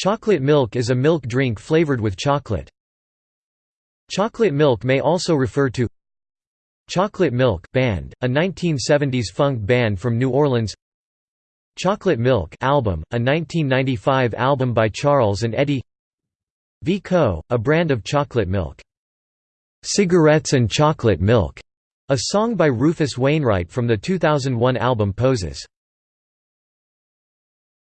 Chocolate milk is a milk drink flavored with chocolate. Chocolate milk may also refer to Chocolate Milk Band, a 1970s funk band from New Orleans Chocolate Milk album, a 1995 album by Charles and Eddie Vico, a brand of chocolate milk. Cigarettes and Chocolate Milk, a song by Rufus Wainwright from the 2001 album Poses.